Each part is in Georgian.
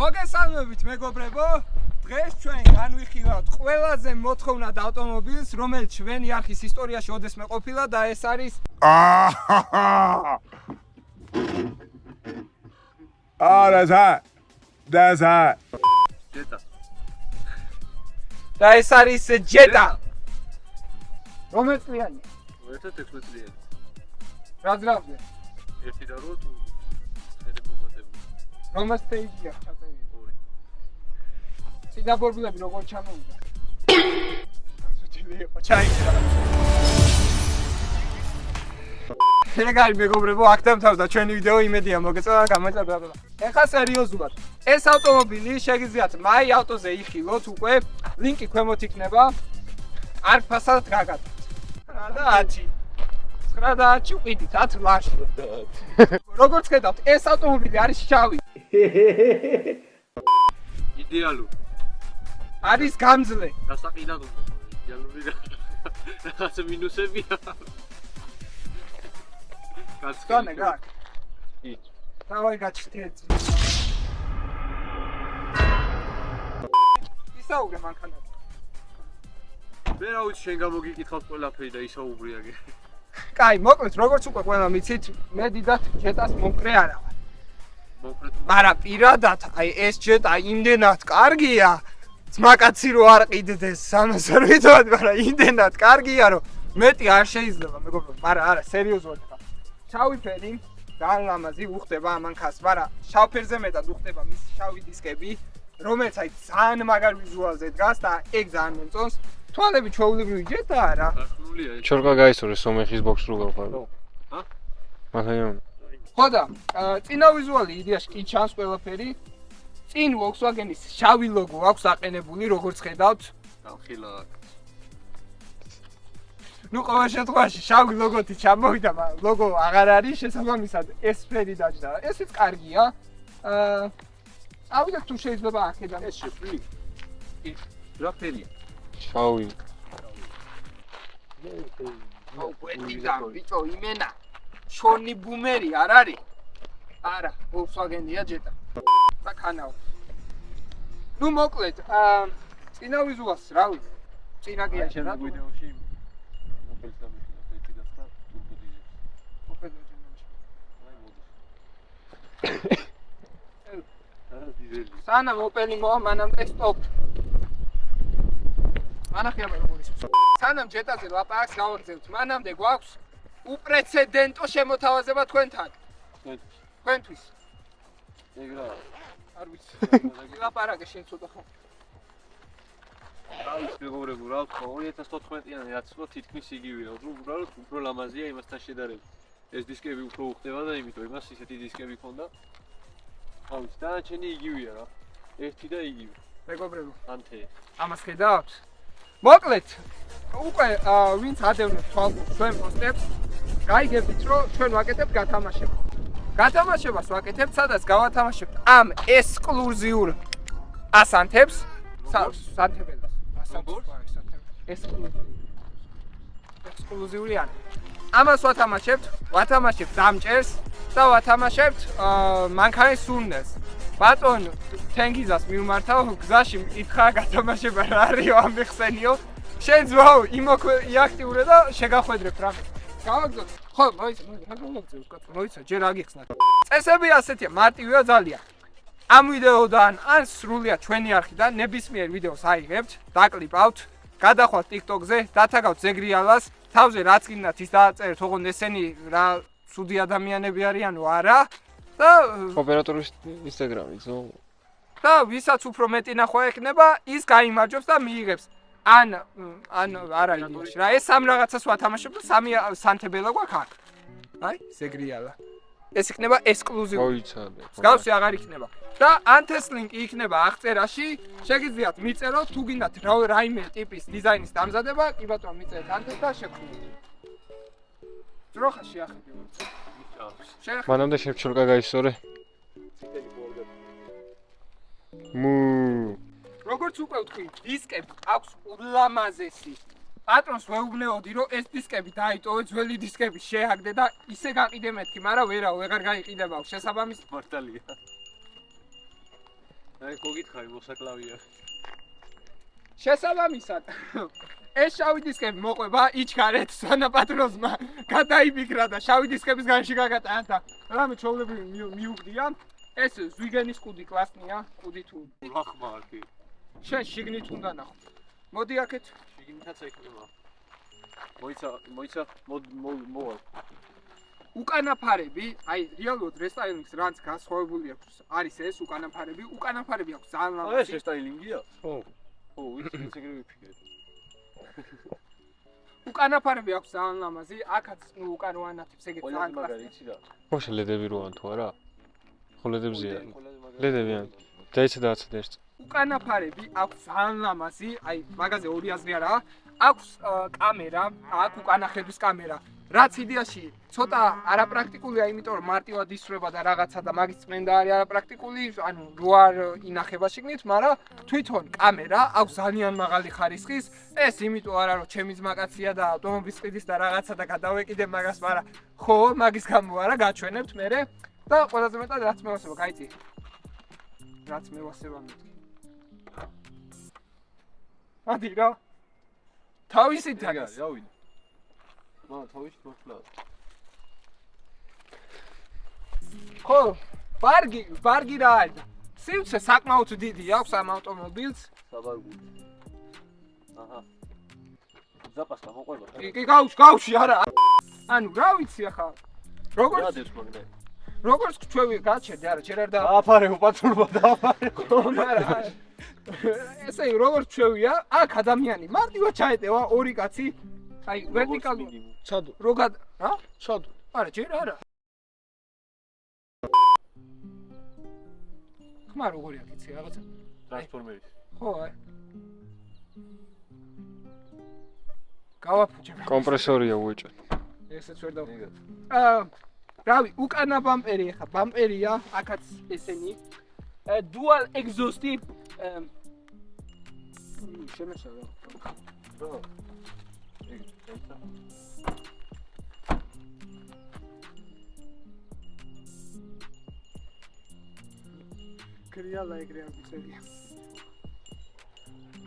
მოგესალმებით მეგობრებო. დღეს ჩვენ განვიხილავთ ყველაზე მოთხოვნად ავტომობილს რომელიც ჩვენი არქის ისტორიაში ოდესმე ყოფილა და ეს არის არა ზა და ზა. ჯეტა და ეს არის ჯეტა რომელიც წლიანი 2016 წლიანი რა ძრავზე ერთი და რო თუ? ხედე მომატებული რომელიც სტეიჯია ჩაწერილი ორი სინაბორბლები როგორ ჩამოვიდა? ასოჩილი იყო ჩაიქცა ეგარი მეგობრებო აქ დამთავრდა ჩვენი ვიდეო იმედია მოგეწონა და ეხლა სერიოზულად ეს ავტომობილი შეგიძლიათ მაი ავტოზე იხილოთ უკვე ლინკი ქვემოთ იქნება არ ფასად გაგატარეთ რა და 10 9 და 10 ვიდით 10 ლაში როგორც ხედავთ ეს ავტომობილი არის შავი. იდეალური არის გამძლე. გასაყიდად უნდა იდეალური რა რაღაცა მინუსებია. განე გაკ იქ დავაი გაჩთეთ ისაუგე მანქანა ვერა უც შენ გამოგიკითხავთ ყველაფერი და ისაუბრიაგე კაი მოკლედ როგორც უკვე ყველა მიცით მე დიდათ ჯეტას მომკრე არა. ვარ მაგრამ პირადად აი ეს ჯეტა იმდენად კარგია ძმაკაცი რო არ ყიდდეს სამას არ ვიტყოდ მაგრამ იმდენად კარგია რომ მეტი არ შეიძლება. მეგობრებო მაგრამ არა სერიოზულად ხა. შავი ფერი ძალიან ლამაზი უხდება ამანქას მაგრამ შავ ფერზე მეტად უხდება მის შავი დისკები რომელიც აი ძალიან მაგარ ვიზუალზე დგას და ეგ ძალიან მომწონს. თვალები ჩვეულებრივი ჯეტაა რა ახნულია ეს. ჩორკა გაისურე სომეხის ბოქს რო გავყავ. ჰა? მაგრამ ხო და აა, წინა ვიზუალი იდეაში კი ჩანს ყველაფერი. წინ Volkswagen-ის შავი ლოგო აქვს აყენებული, როგორც ხედავთ. ახლა ნუ ყოველ შემთხვევაში შავი ლოგოთი ჩამოვიდა, მაგრამ ლოგო აღარ არის შესაბამისად ეს ფერი დაჯდა. ესეც კარგია. აა ავიდეთ თუ შეიძლება აქედან ეს შეფრილი კი რა ფერია შავი. გვეტიდა ბიჭო იმენა. შონი ბუმერი არ არის? არა, Volkswagen-ია ჯეტა. და ქანაო. ნუ მოკლედ, აა წინა ვიზუალს რა ვიცი. წინა კი არა, რა ვიდეოში მობილს დამიხილოთ ერთი გასხდა ტურბო დიზელი ყოფილი ჯენოში. აი მოდი სანამ ოპელი მოვა მანამდე სტოპ. მანახია მე როგორ ის. სანამ ჯეტაზე ლაპარაკს გავაგზავნთ, მანამდე გვაქვს უპრეცედენტო შემოთავაზება თქვენთან. თქვენთვის. ეგ რა არ ვიცი. ლაპარაკე შენ ცოტა ხო. არის მეგობრებო რა ვთქვა 2014-იანი რაც ხო თითქმის იგივეა უბრალოდ უფრო ლამაზია იმასთან შედარებით ეს დისკები უფრო უხდება და იმიტომ იმას ისეთი დისკები ქონდა აუ დანარჩენი იგივეა რა ერთი და იგივე მეგობრებო, ანთე ამას ხედავთ? მოკლედ, უკვე ვინც ადევნებს თვალყურს ჩვენ პოსტებს, გაიგებთ რომ ჩვენ ვაკეთებთ გათამაშებას. გათამაშებას ვაკეთებთ, სადაც გავათამაშებთ ამ ექსკლუზიურ ასანთებს, სა- სანთებელს. როგორ? ექსკლუზიური. ექსკლუზიური არის. ამას ვათამაშებთ, ვათამაშებთ დამჭერს და ვათამაშებთ მანქანის სურნელს. ბატონ თენგიზას მიმართავ გზაში მკითხა გათამაშება რა არისო ამიხსენიო შენ ძმაო იმოქვე იაქტიურე და შეგახვედრებ რა გავაგზავნე ხო მოიცა მოიცა გავაგზავნე კაცო მოიცა ჯერ აგიხსნა წესები ასეთია მარტივია ძალიან ამ ვიდეოდან ან სრულიად ჩვენი არხიდან ნებისმიერ ვიდეოს აიღებთ დაკლიპავთ გადახვალთ TikTok-ზე დათაგავთ ზეგრიალას თავზე რაც გინდათ ის დააწერეთ ოღონდ ესენი რა ცუდი ადამიანები არიანო არა და ოპერატორის ინსტაგრამი ზო. და ვისაც უფრო მეტი ნახვა ექნება, ის გაიმარჯვებს და მიიღებს. ან ან არა იდეაში რა, ეს სამ რაღაცას ვათამაშებ და სამი სანთებელა გვაქვს აქ. აი, ზეგრიალა. ეს იქნება ექსკლუზიური. მოიცადე. მსგავსი აღარ იქნება. და ანთეს ლინკი იქნება აღწერაში. შეგიძლიათ მიწეროთ თუ გინდათ რა- რაიმე ტიპის დიზაინის დამზადება, კი ბატონო მიწერეთ ანთეს და შეგხვდით. ძროხა შეახედე. შეახედე. მანამდე შენ ჩორკა როგორც უკვე ვთქვი, დისკები აქვს ულამაზესი. პატრონს ვეუბნეოდი, რომ ეს დისკები დაიტოვე, ძველი დისკები შეაგდე და ისე გაყიდე მეთქი, მაგრამ ვერაო, ვეღარ გაიყიდებაო, შესაბამის მართალია აი გოგითხარი მოსაკლავია. შესაბამისად ეს შავი დისკები მოყვება იჩქარეთ სანაპატროზმა გადაიფიქრა და შავი დისკების განში გაგატანა და რამე ჩაოლებრივი მი- მიუგდია ეს ზვიგენის კუდი კლასნია კუდი თუ ლახმარკი. შენ შიგნით უნდა ნახო მოდი აქეთ შიგნითაც ექნება. მოიცა, მოიცა, მოდ მოვა. უკანაფარები აი რეალურად რესტაილინგს რაც განსხვავებული აქვს არის ეს უკანაფარები უკანაფარები აქვს ძალიან აი ეს ლამაზი რესტაილინგია? ხო. ხო, ვიცი, ვიცი ეგრე ვიფიქრე. უკანაფარები აქვს ძალიან ლამაზი აქაც ნუ უკან რო ანათებს ეგეთ ყველაზე ძალიან რა? ხო შელედები რო ან თუ არა? ხო მაგარი. ლედები ან. დაიცა დააცეთ ერთ. უკანაფარები აქვს ძალიან ლამაზი, აი მაგაზე ორი აზრი არა, აქვს კამერა, აქვს უკანახედვის კამერა. რაც იდეაში ცოტა არაპრაქტიკულია, იმიტომ რომ მარტივად ისრება და რაღაცა და მაგის წმენდა არის არაპრაქტიკული, ანუ რო არ ინახება შიგნით, მაგრამ თვითონ კამერა აქვს ძალიან მაღალი ხარისხის. ეს იმიტომ არა რომ ჩემი ძმაკაცია და ავტომობილის ყიდის და რაღაცა და გადავეკიდე მაგას, მაგრამ ხო, მაგის გამო არა, გაჩვენებთ მე და ყველაზე მეტად რაც მევასება, გაიწი. რაც მევასება მეთქი. ადი რა. თავისი ეგ თაგას. არის, რავი. მა თავის მოხლა. ხო, ბარგი, ბარგი რა არის? სივრცე საკმაოდ დიდი აქვს ამ ავტომობილს. საბარგული. აჰა. ზაპასკა მოყვება. კი, კი, გავში, გავში არა. ანუ რა ვიცი ახლა. როგორც დებს მაგნე? როგორც ჩვევი გაჩერდი, არა, ჯერ არ და დააფარე უპატრულმა დააფარე. არა. ესე იგი, როგორც ჩვევია, აქ ადამიანი მარტივად ჩაეტევა ორი კაცი. აი, ვერტიკალური. ჩადო. როგად, რა? ჩადო. არა, ჯერ არა. ხმა როგორი აქ იცი რაღაცა? ტრანსფორმერის. ხო, აი. გავაფუჭებ. კომპრესორია უეჭე. ესეც ვერ და ეგ. აა რავი, უკანა ბამპერი ხა, ბამპერია, აქაც ესენი. Dual exhaust-ი აა შემეშალა. რა? ეგ დაიცა. კრიალა ეგრე აღწერია.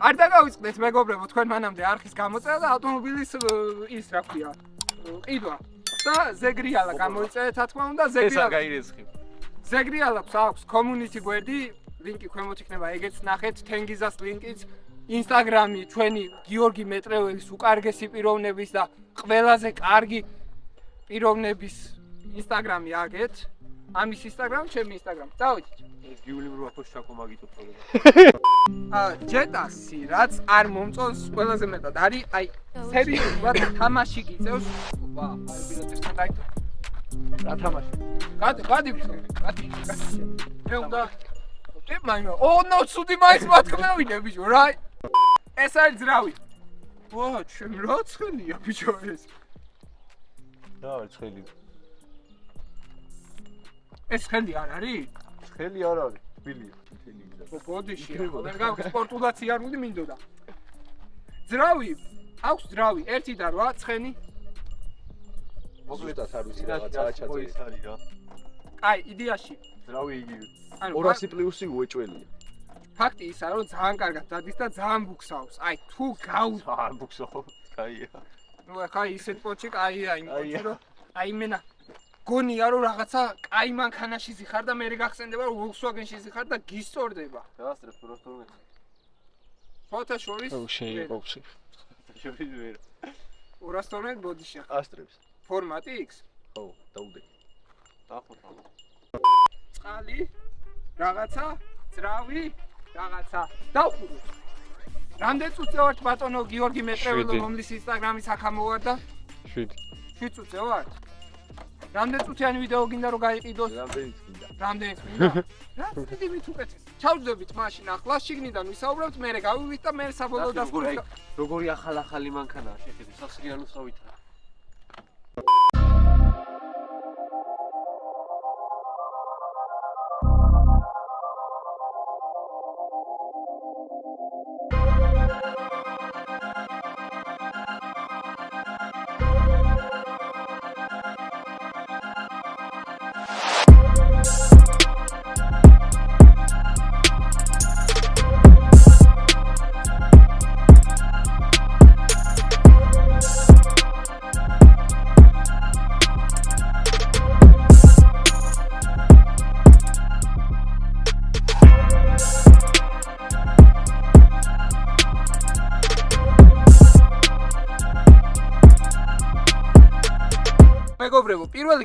არ დაგავიწყდეთ მეგობრებო, თქვენ მანამდე არხის გამოწერა და ავტომობილის ის რა ქვია, ყიდვა. და ზეგრიალა გამოიწერეთ, რა თქმა უნდა, ეს არ ზეგრიალა. ზეგრიალებს აქვს community გვერდი, ლინკი ქვემოთ იქნება, ეგეც ნახეთ, თენგიზას ლინკიც, Instagram-ი ჩვენი გიორგი მეტრეველის უკარგესი პიროვნების და ყველაზე კარგი პიროვნების Instagram-ი აგეთ. ამის Instagram, ჩემი Instagram. წავიდეთ. ეს გიული რო აფოს ჩაკო მაგითო პრობლემა. აა ჯეტასი, რაც არ მომწონს ყველაზე მეტად არის, აი სერიოზულად თამაში გიწევს. ოპა, აი ბილეთესთან დაიწყო. რა თამაში? გადი, გადი, გადი. მე უნდა ტიპ მაინო. ო, ნო, ცუდი მაინც მათქმევინე, ბიჭო, რა? ეს არის ძრავი. ვა, ჩემ რა ცხელია, ბიჭო ეს. რა არის ცხელი? ეს ხელი არ არის? ცხელი არ არის, თბილია. თბილია. ო, ბოდიში, ვერ გავ სპორტულად სიარული მინდოდა. ძრავი, აქვს ძრავი, 1 და 8 ცხენი. მოკლედაც არ ვიცი რაღაც რაღაცაა ის ჩაწერილი. არის რა. აი, იდეაში. ძრავი იგივე. ანუ 200 პლუსი უეჭველია. ფაქტი ისაა, რომ ძალიან კარგად დადის და ძალიან ბუქსაობს. აი, თუ გაუ არ ბუქსო. კაია. ნუ ახლა ისეთ პოჩი კაია იმ აი, პოჩი რომ აი მენა გონია რომ რაღაცა კაი მანქანაში ზიხარ და მე გახსენდება რომ Volkswagen-ში ზიხარ და გისწორდება. დაასწრებს პროსტორმე. ფოთა შორის შეიძლება ვცი. შევიდე ვერ. 212 ბოდიში ახლა. ასტრებს. ფორმატი X. ხო, დაუდე. დახოთა. წყალი რაღაცა ძრავი რაღაცა დავხურე. რამდენ წუთზე ვართ ბატონო გიორგი მეტრეველო რომლის Instagram-ის აქ ამოვარდა? 7. 7 წუთზე ვართ. რამდენ წუთიანი ვიდეო გინდა რომ გაიყიდოს? რამდენიც გინდა. რამდენიც მინდა? რა დიდი მით უკეთეს. ჩავჯდებით მაშინ ახლა შიგნიდან ვისაუბრებთ, მე გავივით და მე საბოლოო ნახე, როგორი დასკვნით. როგორი ახალ-ახალი მანქანაა შეხედე, სასრიალო სავითაა.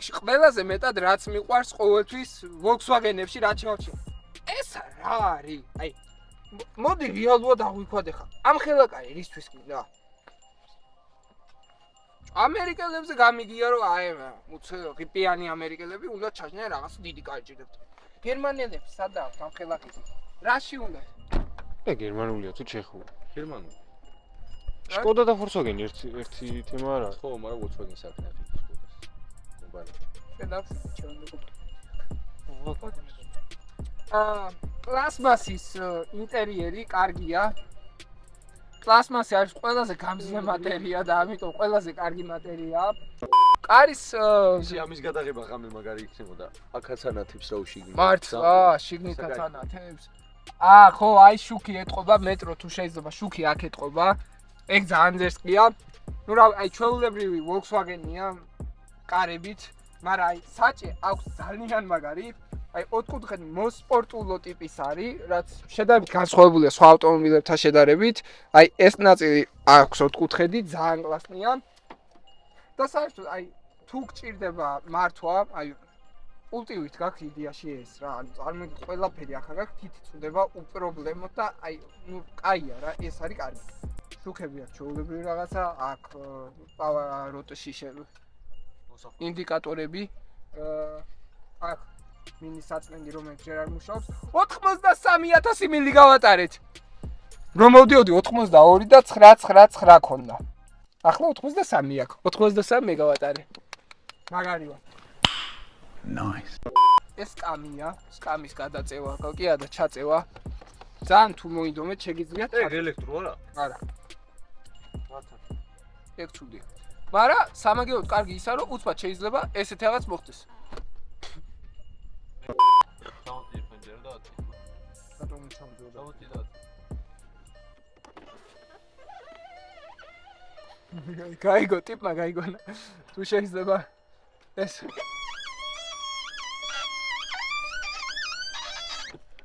რიგში ყველაზე მეტად რაც მიყვარს ყოველთვის Volkswagen-ებში რაც შევჩი. ეს რა არის? აი მოდი რეალურად აღვიქვათ ახლა. ამ ხელაკარი რისთვის გინდა? ამერიკელებზე გამიგია რომ აი უცე ღიპიანი ამერიკელები უნდა ჩაჯნიან რაღაც დიდი კარი ჭირდებთ. გერმანელებს სადა აქვს ამ ხელაკიზი? რაში უნდა? და გერმანულია თუ ჩეხური. გერმანული. შკოდა და Volkswagen ერთი ერთი თემა არა. ხო, მაგრამ Volkswagen-ს არ ქნათ ის სკოდას. კომპანია. შედავს ჩემო. აა პლასმასის ინტერიერი კარგია. პლასმასი არის ყველაზე გამძლე მატერია და ამიტომ ყველაზე კარგი მატერიაა. კარის ისი ამის გადაღება ღამე მაგარი იქნებოდა. აქაც ანათებს რა უშიგნი. მართ აა შიგნითაც ანათებს. აა ხო, აი შუქი ეთყობა მეტრო თუ შეიძლება შუქი აქ ეთყობა. ეგ ძალიან ძერსკია. ნუ რა აი ჩვეულებრივი Volkswagen-ია კარებით, მაგრამ აი საჭე აქვს ძალიან მაგარი. აი ოთხკუთხედი მოსპორტულო ტიპის არის, რაც შედარებით განსხვავებულია სხვა ავტომობილებთან შედარებით. აი ეს ნაწილი აქვს ოთხკუთხედი, ძალიან კლასნია. და საერთოდ აი თუ გჭირდება მართვა, აი პულტივით გაქვს იდეაში ეს რა, ანუ წარმოიდგინე ყველაფერი ახლა გაქვს, თითი წდება უპრობლემოდ და აი, ნუ კაია რა, ეს არის კარგი. შუქები აქვს ჩაულებრივი რაღაცა, აქ პავაროტში შე ინდიკატორები, აა აქ მინი საწმენდი რომელიც ჯერ არ მუშაობს, 83000 მილი გავატარეთ. რომ მოვდიოდი 82 და 999 ქონდა. ახლა 83 აქვს. 83 მეგავატარი. მაგარი ვარ. ეს სკამია, სკამის გადაწევა, გოკია და ჩაწევა. ძალიან თუ მოინდომეთ შეგიძლიათ. ეგ ელექტრო არა? არა. ეგ ცუდია. მაგრამ სამაგიეროდ კარგი ისა რომ უცბად შეიძლება ესეთი რაღაც მოხდეს. რატომ ჩამდიოდა? ჩამოდი და ათი. გაიგო ტიპმა გაიგონა. თუ შეიძლება ეს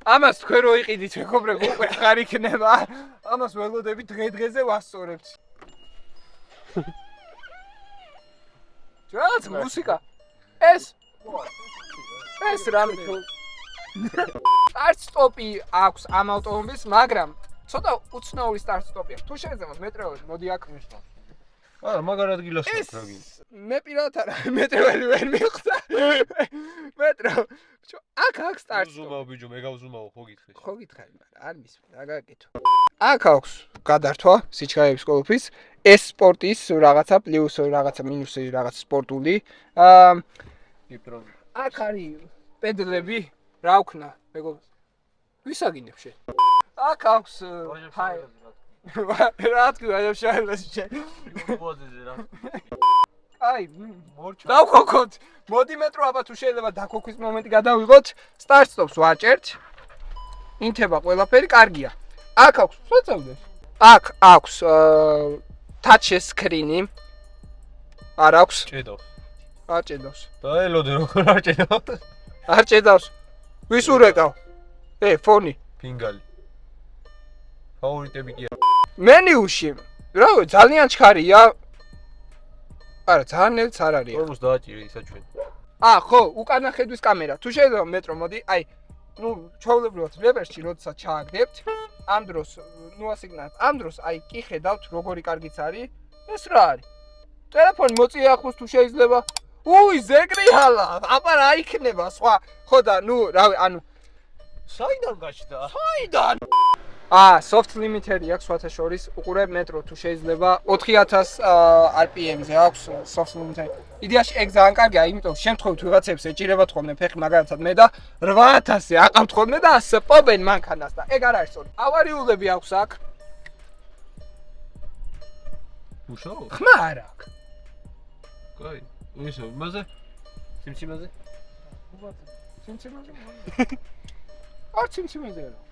ამას თქვენ რო იყიდით მეგობრებო უკვე ხარ იქნება. ამას ველოდები დღე დღეზე ვასწორებთ. რაღაც მუსიკა. ეს ეს რამე თუ სტარტ სტოპი აქვს ამ ავტომობილს, მაგრამ ცოტა უცნაური სტარტ სტოპი აქვს. თუ შეიძლება მეტროები მოდი აქ მიშვა. არა, მაგარ ადგილას რაგი. მე პირადად არა მეტროები ვერ მიხვდა. მეტრო. ბიჭო, აქ აქვს სტარტ სტოპი. ზუმაო ბიჭო, მე გავზუმაო, ხო გითხეს? ხო გითხარი, მაგრამ არ მისმენ, რა გაკეთო. აქ აქვს გადართვა სიჩქარეების კოლოფის, ეს სპორტის რაღაცა პლუს რაღაცა მინუსი რაღაც სპორტული. აა გიპრონი. აქ არის პედლები, რა ვქნა, მეგობრ. ვისაგინებ შენ? აქ აქვს ჰაი. რა თქვი, აი შაილას შენ. ბოზეზე რა. აი, მორჩა. დავქოქოთ. მოდი მეტრო აბა თუ შეიძლება დაქოქვის მომენტი გადავიღოთ. სტარტ სტოპს ვაჭერთ. ინთება ყველაფერი კარგია. აქ აქვს, შეწევდეს. აქ აქვს touch screen-ი. არ აქვს, ჭედო. არ ჭედავს. და ელოდე როგორ არ ჭედო? არ ჭედავს. ვის ურეკავ? ე, ფონი. ფინგალი. ფავორიტები კი არა. მენიუში. რა ვიცი, ძალიან ჩქარია. არა, ძალიან ნელც არ არის. ორმოს დააჭირე ისა ჩვენ. აა, ხო, უკანა ხედვის კამერა. თუ შეიძლება მეტრო მოდი, აი, ну, ჩაულებრივად რეპერში როდესაც ჩააგდებთ, ამ დროს ნუ ასიგნალ ამ დროს აი კი ხედავთ როგორი კარგიც არის? ეს რა არის? ტელეფონი მოწიახოს თუ შეიძლება? უი ზეკრიალა აბა რა იქნება? სხვა ხო და ნუ რავი ანუ საიდან გაჩნდა? საიდან? აა, soft limiter-ი აქვს სხვათა შორის, უყურებ მეტრო თუ შეიძლება 4000 RPM-ზე აქვს soft limiter. იდეაში ეგ ძალიან კარგია, იმიტომ შემთხვევით ვიღაცებს ეჭირებათ ხოლმე ფეხი მაგალითად მე და 8000-ზე აყავთ ხოლმე და სპობენ მანქანას და ეგ არ არის სწორი. ავარიულები აქვს აქ, უშაო? ხმა არ აქვს. კაი. ისე, იმაზე? სიმციმაზე? სიმციმეზე? არ სიმციმეზე არა.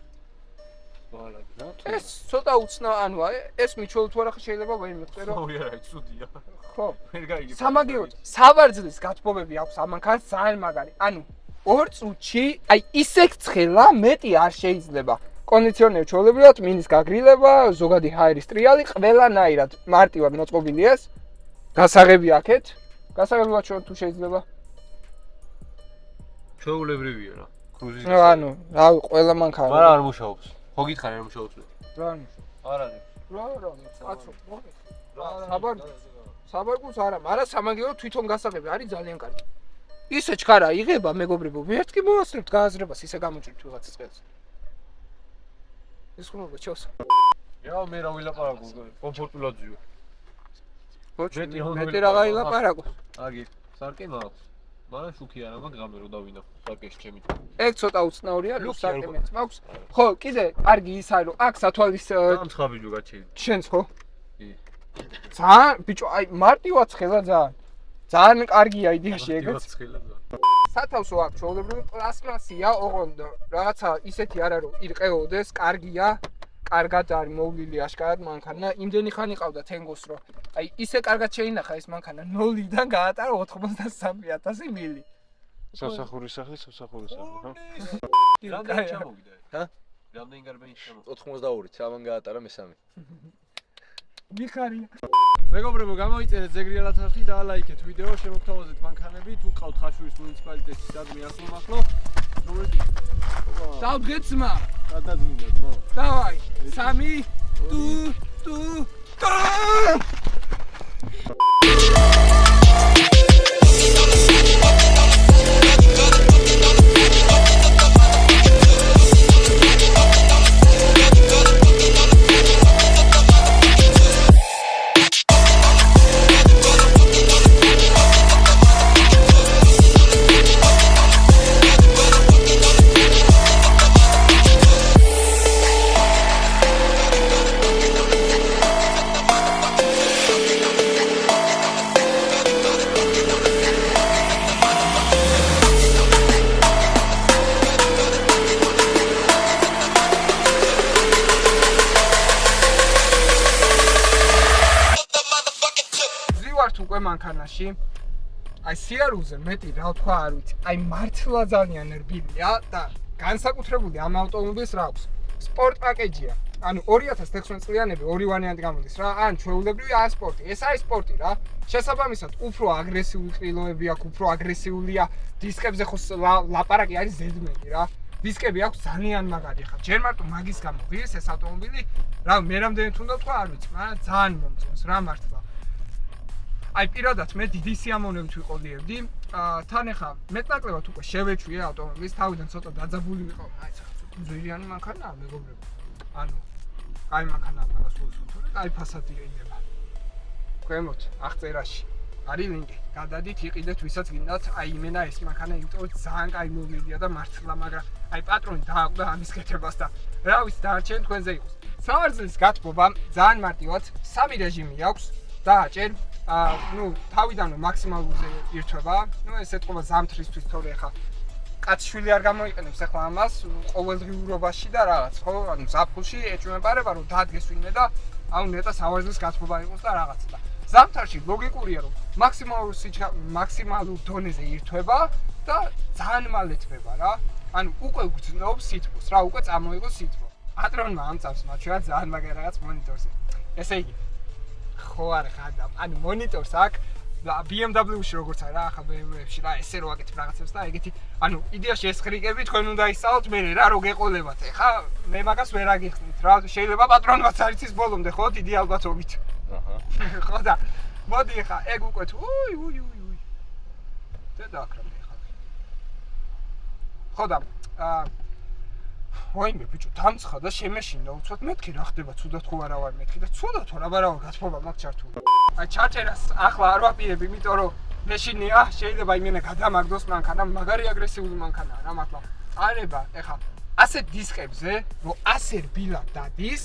რა? ეს ცოტა უცნა, ანუ ეს მიჩვეულ თუ არა შეიძლება ვერ მივწერო. ოი არა, ცუდია. ხო. ვერ გაიგებ. სამაგიეროდ სავარძლის გათბობები აქვს ამ მანქანას ძალიან მაგარი. ანუ ორ წუთში აი ისე ცხელა მეტი არ შეიძლება. კონდიციონერი ჩვეულებრივად მინის გაგრილება, ზოგადი ჰაერის ტრიალი ყველანაირად მარტივად მოწყობილია ეს. გასაღები აქეთ. გასაგებია ჩვენ თუ შეიძლება. ჩვეულებრივია რა. კრუზის. ნუ ანუ, რავი, ყველა მანქანა. მაგრამ არ მუშაობს. ხო გითხარი არ მუშაობს მე? რა ანუ? არ არის. რა რა, კაცო, მოგე. საბარ საბარგულს არა, მაგრამ სამაგერო თვითონ გასაღები არის ძალიან კარგი. ისე ჩქარა იღება მეგობრებო, ვერც კი მოასწრებთ გააზრებას, ისე გამოჭრით ვიღაც წყელს. ეს ხომ ჩოს. რა მე რა ვილაპარაკო, კომფორტულად ბოჭი, მეტი რა მეტი რაღა ილაპარაკო. აგი, სარკე მაქვს. მაგრამ შუქი არა მაგ გამე რო დავინახო სარკეში ჩემი. ეგ ცოტა უცნაურია, ნუ საკემეც მაქვს. ხო, კიდე კარგი ის არის, რომ აქ სათვალის აა, დამცხაბიჯო გაჩენილი. შენს ხო? ძალიან, ბიჭო, აი მარტივად ხელა ძალიან. ძალიან კარგია იდეაში ეგეც. სათავსო აქვს ჩვეულებრივი პლასმასია, ოღონდ რაღაცა ისეთი არა რომ ირყეოდეს, კარგია. კარგად არის მოვლილი აშკარად მანქანა. იმდენი ხანი ყავდა თენგოს რომ აი ისე კარგად შეინახა ეს მანქანა 0-დან გაატარა 83000 მილი. სამსახურის სახლი, სამსახურის სახლი, ხო? რამდენი ჩამოვიდა? ჰა? რამდენი გარბენი ჩამოვიდა? 82 ჩამან გაატარა მესამე. მიხარია. მეგობრებო, გამოიწერეთ ზეგრიალად ხალხი და ლაიქეთ ვიდეო, შემოგთავაზეთ მანქანები, თუ ყავთ ხაშურის მუნიციპალიტეტში სადმე ახლო-მახლო. რომელიც დავდგეცმა. გადადგინდა, Dawaj, sami, tu, tu, tu! მანქანაში. აი სიარულზე მეტი რა თქვა არ ვიცი. აი მართლა ძალიან რბილია და განსაკუთრებული ამ ავტომობილს რა აქვს? სპორტ პაკეჯია. ანუ 2016 წლიანები ორი ვარიანტი გამოდის რა. ან ჩვეულებრივი ან სპორტი. ეს არის სპორტი რა. შესაბამისად, უფრო აგრესიული ყილოები აქვს, უფრო აგრესიულია. დისკებზე ხო ლაპარაკი არის ზედმეტი რა. დისკები აქვს ძალიან მაგარი ხა. ჯერ მარტო მაგის გამო ღირს ეს ავტომობილი. რა მე რამდენი თუნდა თქვა არ ვიცი, მაგრამ ძალიან მომწონს რა მართლა. აი პირადად მე დიდი სიამოვნებით ვიყოლიერდი. აა თან ახლა მეტნაკლებად უკვე შევეჩვიე ავტომობილის, თავიდან ცოტა დაძაბული ვიყავ. აი ცოტა ძვირიანი მანქანაა მეგობრებო. ანუ აი მანქანაა მაგას ვუსვთორე, აი ფასადია იდება. ქვემოთ აღწერაში არის ლინკი. გადადით, იყიდეთ, ვისაც გინდათ, აი იმენა ეს მანქანა, იმიტომ ძალიან კაი მოვლილია და მართლა, მაგრამ აი პატრონი დააკვდა ამის კეთებას და რა ვიცი, დარჩენ თქვენზე იყოს. სამარძლის გათბობა ძალიან მარტივად, სამი რეჟიმი აქვს. დააჭერ აა ნუ თავიდანვე მაქსიმალურზე ირთვება. ნუ ეს ეთქობა ზამთრისთვის თორე ხა. კაცშვილი არ გამოიყენებს ახლა ამას ყოველდღიურობაში და რაღაც ხო? ანუ ზაფხულში ეჭვმეპარება რომ დადგეს ვინმე და აუ ნეტა სავარძლის გათბობა იყოს და რაღაცა და. ზამთარში ლოგიკურია რომ მაქსიმალურ სიჩქა მაქსიმალურ დონეზე ირთვება და ძალიან მალე თბება რა. ანუ უკვე გძნობს სითბოს რა უკვე წამოიღო სითბო. პატრონმა ამწავს მათ შეიძლება ძალიან მაგარი რაღაც მონიტორზე. ესე იგი ხო არ ხადა ანუ მონიტორს და BMW-ში როგორც არა ახლა BMW-ში რა ესე რო აკეთებ რაღაცებს და ეგეთი ანუ იდეაში ეს ხრიკები თქვენ უნდა ისწავლოთ მე რა რო გეყოლებათ ეხა მე მაგას ვერ აგიხსნით რა შეიძლება პატრონმაც არ იცის ბოლომდე ხო დიდი ალბათობით აჰა. ხო და მოდი ეხა ეგ უკვე თუ უი უი უი უი. და დაკრამე ეხა ხო და აა ვაიმე ბიჭო დამცხა და შემეშინდა უცბად მეთქი რა ხდება ცუდად ხო არა ვარ მეთქი და ცუდად ხო რა არა გათხოვა მაგ ჩართული აი ჩარჩერას ახლა არ ვაპირებ იმიტომ რომ მეშინია შეიძლება იმენა გადამაგდოს მანქანა მაგარი აგრესიული მანქანაა რა მართლა არება ეხა ასე დისკებზე რომ ასე რბილად დადის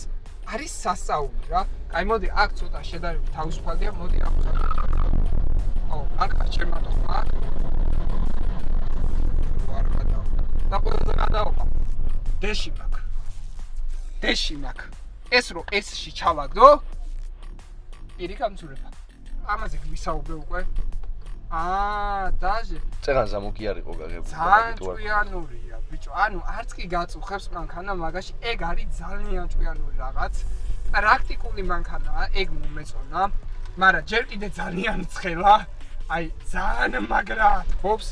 არის სასწაული რა. აი მოდი აქ ცოტა შედარებით თავისუფალია მოდი აქ ო აქ ვარ გადავა და ყველაზე გადავა დეში მაქვს. დეში მაქვს. ეს რო ესში ჩავაგდო პირი გამწურება. ამაზე გვისაუბრე უკვე. აა, დაჟე. წეღანზა მოკი არ იყო გაგებული. ძალიან ჭკვიანურია, ბიჭო. ანუ არც კი გაწუხებს მანქანა, მაგაში ეგ არის ძალიან ჭკვიანური რაღაც. პრაქტიკული მანქანაა, ეგ მომეწონა. მაგრამ ჯერ კიდე ძალიან ცხელა. აი ძალიან მაგრა ფობს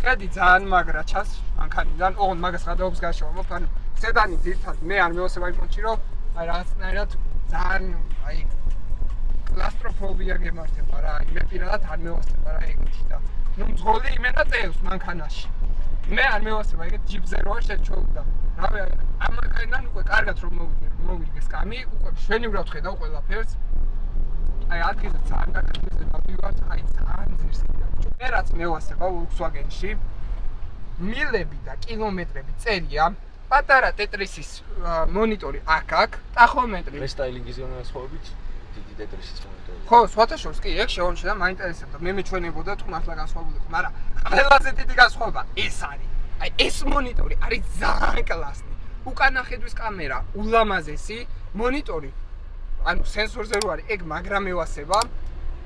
ხედი ძალიან მაგრა ჩას მანქანიდან ოღონ მაგას გადაობს გაშოვა მოფ ანუ სედანი ძირთად მე არ მევასება იმ პონჩი რომ აი რაღაცნაირად ძალიან აი კლასტროფობია გემართება რა. აი მე პირადად არ მევასება რა ეგეთი და ნუ მძღოლი იმენა წევს მანქანაში. მე არ მევასება ეგეთ ჯიპზე როა შეჩოუდა რავი ამ მანქანიდან უკვე კარგად რომ მოვიგე მოვიგე სკამი უკვე შვენივრად ხედავ ყველაფერს აი ადგილზე ძალიან დაკარგვის დავივარ აი ძალიან ძირს კიდე ბიჭო მე რაც მევასება Volkswagen-ში. მილები და კილომეტრები წერია. პატარა ტეტრისის აა, მონიტორი აქ აქ ტახომეტრი. რესტაილინგის განსხვავებით დიდი ტეტრისის მონიტორი. ხო სხვათა შორის კი ეგ შეომჩნდა მაინტერესებდა მე მეჩვენებოდა თუ მართლა განსხვავებულიყო მაგრამ ყველაზე დიდი განსხვავება ეს არის. აი ეს მონიტორი არის ძალიან კლასი უკანა ხედვის კამერა ულამაზესი მონიტორი ანუ სენსორზე რო არის ეგ მაგრამ ევასება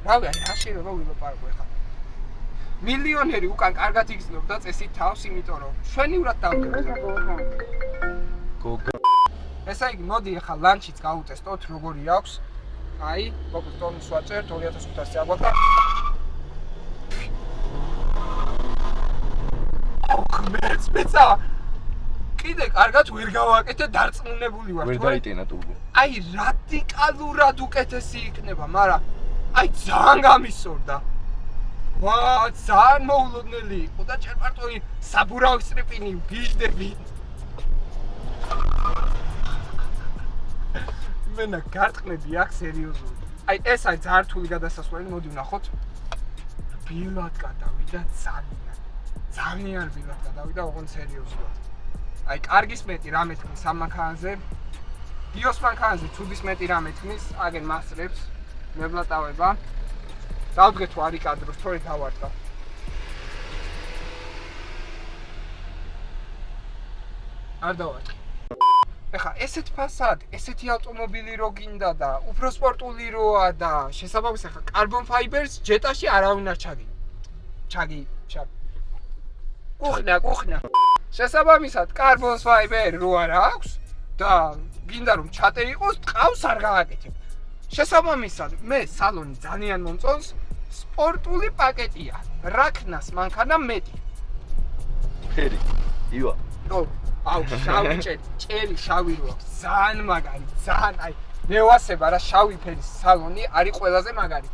რავი აი რა შეიძლება ვილაპარაკო ახლა მილიონერი უკან კარგად იგრძნობდა წესით თავს იმიტომ რომ შვენივრად დავკერდო გოგა ესა იგი მოდი ახლა ლანჩიც გავუტესტოთ როგორი აქვს. აი მოკლედ ტონის ვაწერთ 2500 აგვაქვს და მეც მეცა! კიდე კარგად ვერ გავაკეთე დარწმუნებული ვარ ვერ თუ არა. დაიტენა ტურბო. აი რადიკალურად უკეთესი იქნება, მაგრამ აი ძალიან გამისორდა. ვა, ძალიან მოულოდნელი იყო და ჭერპარტოი საბურავის ტრიპინი ვიждები. მენა გარტყმები აქ სერიოზულად. აი ეს არის ძალიან რთული გადასასვლელი, მოდი ვნახოთ. ბილად გადავიდა ძალიან. ძალიან ბილად გადავიდა, ოღონდ სერიოზულად. აი კარგის მეტი რამე თქმის ამ მანქანაზე. დიოს მანქანაზე ცუდის მეტი რამე თქმის, აგენ მასრებს, მევლატავება. დავდგეთ თუ არის კადრო, სწორედ დავარტყა. არ დავარტყი. ეხა ესეთ ფასად, ესეთი ავტომობილი რო გინდა და უფრო სპორტული როა და შესაბამისად ეხა კარბონ ფაიბერს ჯეტაში არავინ არ ჩაგი. ჩაგი, ჩაგი. კუხნა, კუხნა. შესაბამისად კარბონ ფაიბერი რო არ აქვს და გინდა რომ ჩატე იყოს, ტყავს არ გააკეთებ. შესაბამისად მე სალონი ძალიან მომწონს, სპორტული პაკეტია. რაკნას მანქანა მეტი. ფერი. ივა. ო, აუ, შავი ჭერი, ჭერი შავი რო აქვს, ძალიან მაგარი, ძალიან აი მევასება რა შავი ფერის სალონი არის ყველაზე მაგარი.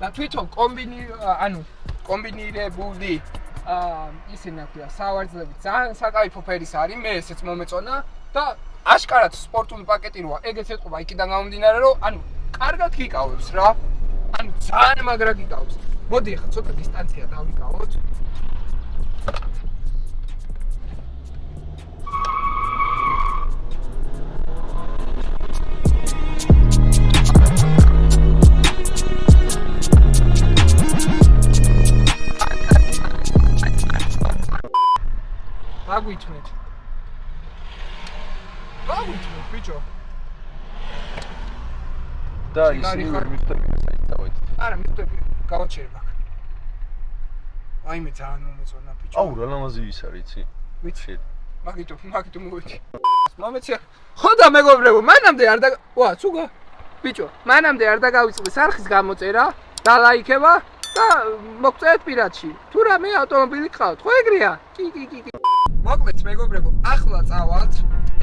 და თვითონ კომბინი ანუ კომბინირებული აა ისინი აქვია სავარძლები ძალიან საკაიფო ფერის არის, მე ესეც მომეწონა და აშკარად სპორტული პაკეტი როა, ეგეც ეთყობა იქიდან გამომდინარე რომ ანუ კარგად გიკავებს რა. ანუ ძალიან მაგრა გიკავებს. მოდი ახლა ცოტა დისტანცია დავიკავოთ. მაგვითმეთ. მაგვითმეთ, ბიჭო. და ისინი ვერ მიხვდებიან საით დავით. არა, მიხვდები, გავაჩერებ აქ. აი მე ძალიან მომეწონა ბიჭო. აუ რა ლამაზი ის არის, იცი? ვიცი. მაგიტო, მაგიტო მოვიდი. მომეცია. ხო და მეგობრებო, მანამდე არ და ვა, ცუგა. ბიჭო, მანამდე არ დაგავიწყდეს არხის გამოწერა და ლაიქება და მოგწევთ პირადში. თუ რამე ავტომობილი ყავთ, ხო ეგრეა? კი, კი, კი, კი. მოკლედ მეგობრებო, ახლა წავალთ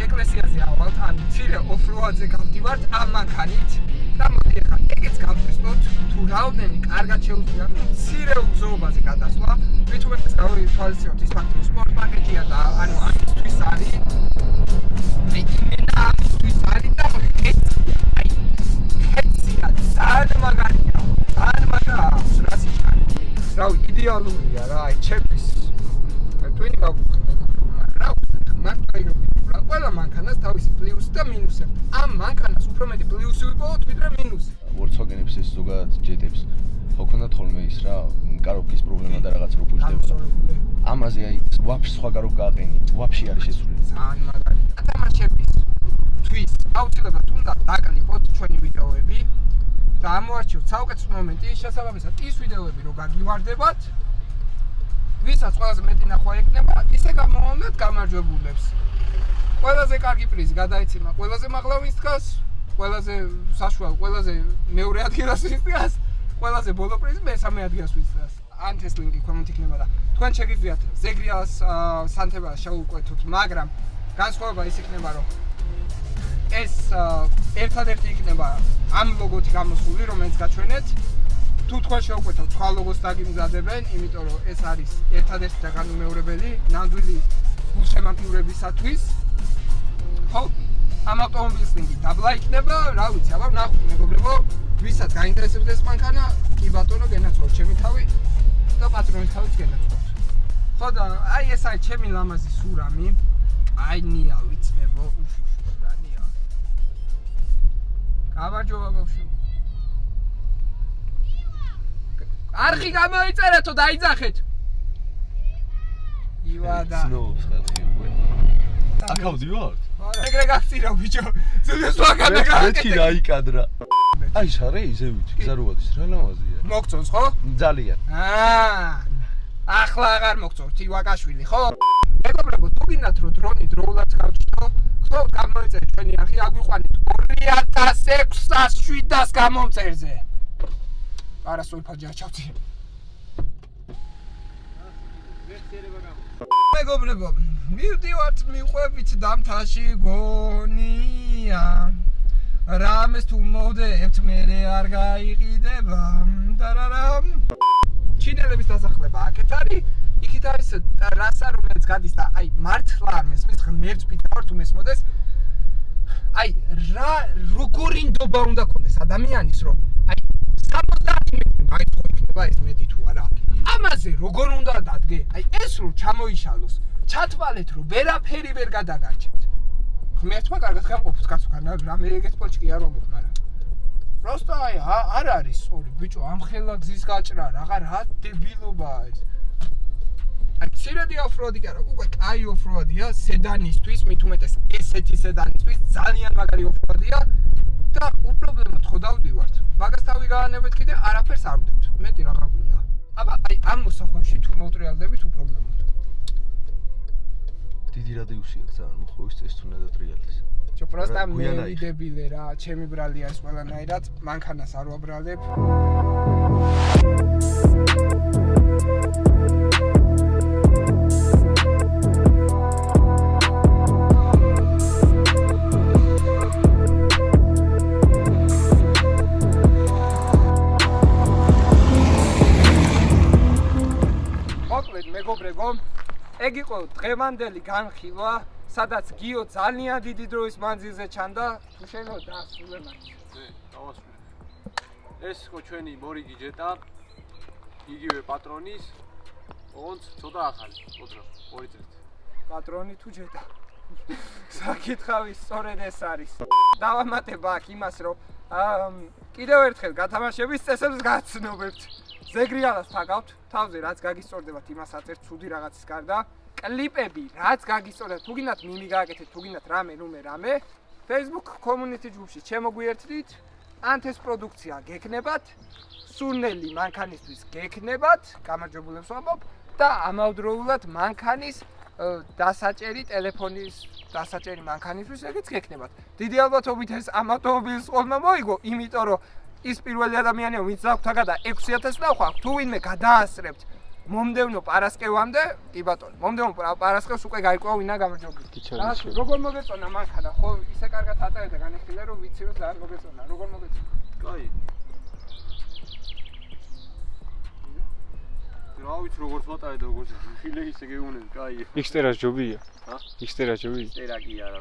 ეკლესიაზე ავალთ, ან ცირე ოფროადზე გავდივართ ამ მანქანით და მოდი ახლა ეგეც გავწესოთ, თუ რაოდენი კარგად შეუძლია ცირე უგზოობაზე გადასვლა, ვითომ ეს გავითვალისწინოთ ის ფაქტი, სპორტ პაკეტია და ანუ ამისთვის არის აი იმენა ამისთვის არის და ეს აი ეცია ძალიან მაგარია, ძალიან მაგრა აქვს რა სიჩქარე. რავი, იდეალურია რა, აი ჩემთვის. ტვინი გავუხდი რა მარტო იგი რა ყველა თავისი პლუსი და მინუსი აქვს. ამ მანქანას უფრო მეტი პლუსი ვიპოვოთ ვიდრე მინუსი. Volkswagen-ებს ეს ზოგადად ჯეტებს ხო ქონდათ ხოლმე ის რა კაროფის პრობლემა და რაღაც რო ფუჭდება. ამაზე აი ვაფშე სხვა კაროფ გააყენი. ვაფშე არის შესული. ძალიან მაგარი. თამაშების თვის აუცილებლად უნდა დაკლიპოთ ჩვენი ვიდეოები და ამოარჩიოთ საუკეთესო მომენტი შესაბამისად ის ვიდეოები რო გაგივარდებათ ვისაც ყველაზე მეტი ნახვა ეკნება ისე გამოვამდეთ გამარჯვებულებს ყველაზე კარგი პრიზი გადაეცემა ყველაზე მაღლა ვინც დგას ყველაზე საშუალო ყველაზე მეორე ადგილას ვინც დგას ყველაზე ბოლო პრიზი მესამე ადგილს ვიწევს. ან ეს ლინკი ქვემოთ იქნება და თქვენ შეგიძლიათ ზეგრიას აა, სანთებას შეუკვეთოთ, მაგრამ განსხვავება ის იქნება, რომ ეს ერთადერთი იქნება ამ ლოგოთი გამოსული, რომელიც გაჩვენეთ. თუ თქვენ შეუკვეთავთ სხვა ლოგოს დაგიმზადებენ, იმიტომ რომ ეს არის ერთადერთი და განუმეორებელი ნამდვილი გულშემატკივრებისათვის. ხო, ამ ავტომობილის ლინკი დაბლა იქნება, რა ვიცი, აბა ნახოთ მეგობრებო, ვისაც გაინტერესებს ეს მანქანა, კი ბატონო, გენაცვლოთ ჩემი თავი და პატრონის თავიც გენაცვლოთ. ხო და აი ეს არის ჩემი ლამაზი სურამი. აი ნია ვიცნებო, უფ რა ნია. გამარჯობა ბავშვი. არხი გამოიწერეთო დაიძახეთ. ივა და ცნობს ხალხი უკვე. აქ ავდივართ? ეგრე გახცირავ ბიჭო. ზუსტად ვაგანა მეთქი გააკეთე. რაიკადრა. აი შარე ისევით გზარუადის რა ლამაზია. მოგწონს ხო? ძალიან. აა ახლა აღარ მოგწონს ივაკაშვილი ხო? მეგობრებო, თუ გინდათ რომ დრონი დროულად გავჩნო, ხო გამოიწერეთ ჩვენი არხი, აგვიყვანეთ 2600-700 გამომწერზე. არა სულფაჯი აჩავდი. მეგობრებო, მივდივართ მიყვებით დამთაში გონია. რამეს თუ მოვდებთ მე არ გაიყიდება. დარარამ. ჩინელების დასახლება აქეთ არის. იქით არის ტრასა რომელიც გადის და აი მართლა არ მესმის ღმერთს ვიტყავ თუ მესმოდეს. აი რა როგორი ნდობა უნდა კონდეს ადამიანის რომ აი 70 მეტრი მაგ თუ იქნება ეს მეტი თუ არა. ამაზე როგორ უნდა დადგე? აი ეს რომ ჩამოიშალოს, ჩათვალეთ რომ ვერაფერი ვერ გადაგარჩეთ. ღმერთმა კარგად გაყოფს კაცო განა რამე ეგეთ პოჭი კი არ მომხ, მაგრამ просто აი ა- არ არის სწორი ბიჭო ამ ხელა გზის გაჭრა რაღა რა დებილობაა ეს აი ცირედი ოფროადი კი არა უკვე კაი ოფროადია სედანისთვის მით უმეტეს ესეთი სედანისთვის ძალიან მაგარი ოფროადია და უპრობლემოდ ხო დავდივართ მაგას თავი გაანებეთ კიდე არაფერს არ ვდებთ მეტი რაღა გვინდა აბა აი ამ მოსახვევში თუ მოტრიალდებით უპრობლემოდ. დიდი რადიუსია ძალიან მოხოვის წეს თუ ნადატრიალდეს. ჩო პროსტა რა, მე ვიდებილე რა ჩემი ბრალი არის ყველანაირად მანქანას არ ვაბრალებ. მოკლედ მეგობრებო ეგ იყო დღევანდელი განხილვა სადაც გიო ძალიან დიდი დროის მანძილზე ჩანდა თუ შენო დასრულე მაინც ზე, დავასრულე. ეს იყო ჩვენი მორიგი ჯეტა. იგივე პატრონის. ოღონდ ცოტა ახალი, უძრო, ორი წელი. პატრონი თუ ჯეტა საკითხავი სწორედ ეს არის დავამატებ აქ იმას რომ აა, კიდევ ერთხელ გათამაშების წესებს გაცნობებთ ზეგრიალას თაგავთ თავზე რაც გაგისწორდებათ იმასაც ერთ ცუდი რაღაცის გარდა. კლიპები რაც გაგისწორდებათ თუ გინდათ მიმი გააკეთეთ თუ გინდათ რამე ნუმე რამე. Facebook community ჯგუფში შემოგვიერთდით. ანთეს პროდუქცია გექნებათ. სურნელი მანქანისთვის გექნებათ. გამარჯვებულებს ვამბობ. და ამავდროულად მანქანის დასაჭერი ტელეფონის დასაჭერი მანქანისთვის ეგეც გექნებათ. დიდი ალბათობით ეს ამ ავტომობილის ყოლმა მოიგო, იმიტომ რომ ის პირველი ადამიანია, ვინც დაგვთაგა და 6000 ნახვა, თუ ვინმე გადაასწრებთ მომდევნო პარასკევამდე, კი ბატონო, მომდევნო პარა- პარასკევს უკვე გაიყვება ვინა გამარჯვებული. როგორ მოგეწონა მანქანა? ხო, ისე კარგად ატარებდა განეხილე რომ ვიცი რომ ძალიან მოგეწონა. როგორ მოგეწონა? კაი. რა ვიცი როგორც ვატარე და როგორც ხილე ისე გეუნები, კაი. იქსტერას ჯობია. ჰა? იქსტერას ჯობია. წერა კი არა.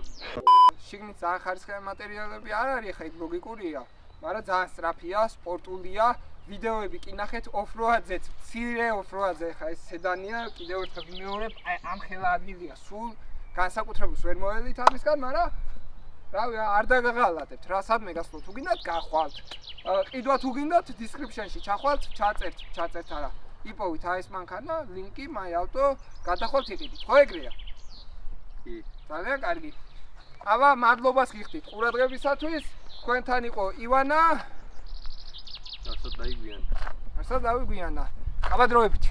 შიგნით ძალიან ხარისხიანი მატერიალები არ არის, ხა იქ ლოგიკურია, მაგრამ ძალიან სწრაფია, სპორტულია. ვიდეოები კი ნახეთ ოფროადზეც, მცირე ოფროადზე ხა ეს სედანია, კიდევ ერთხელ ვიმეორებ, აი ამ ხელა ადგილია სულ განსაკუთრებულს ვერ მოელით ამისგან, მაგრამ რავი, არ დაგაღალატებთ რა, სადმე გასვლა თუ გინდათ, გახვალთ. ყიდვა თუ გინდათ, description-ში ჩახვალთ, ჩაწერთ, ჩაწერთ არა. იპოვით აი ეს მანქანა, ლინკი, my auto, გადახვალთ იყიდით. ხო ეგრეა? კი. ძალიან კარგი. აბა, მადლობას გიხდით ყურადღებისათვის. თქვენთან იყო ივანა, რასაც დაიგვიან. ასე დავიგვიანა. აბა დროებით.